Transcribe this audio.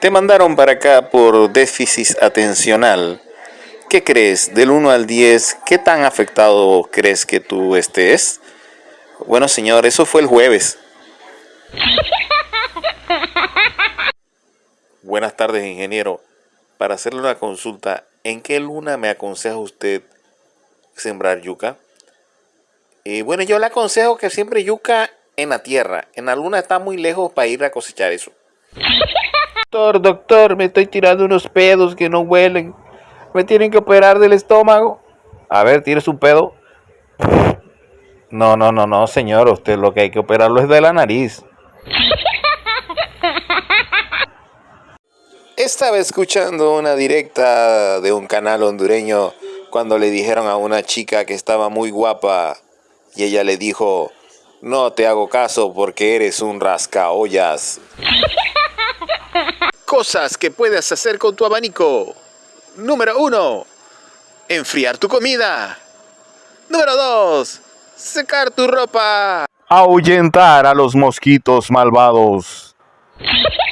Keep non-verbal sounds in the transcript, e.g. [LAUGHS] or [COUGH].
Te mandaron para acá por déficit atencional. ¿Qué crees? Del 1 al 10, ¿qué tan afectado crees que tú estés? Bueno, señor, eso fue el jueves. [LAUGHS] Buenas tardes, ingeniero. Para hacerle una consulta, ¿en qué luna me aconseja usted sembrar yuca? Y bueno, yo le aconsejo que siembre yuca en la tierra. En la luna está muy lejos para ir a cosechar eso. Doctor, doctor, me estoy tirando unos pedos que no huelen. Me tienen que operar del estómago. A ver, ¿tienes un pedo? No, no, no, no, señor. Usted lo que hay que operarlo es de la nariz. Estaba escuchando una directa de un canal hondureño cuando le dijeron a una chica que estaba muy guapa y ella le dijo, no te hago caso porque eres un rascaollas. [LAUGHS] Cosas que puedes hacer con tu abanico. Número 1. Enfriar tu comida. Número 2. Secar tu ropa. Ahuyentar a los mosquitos malvados. [LAUGHS]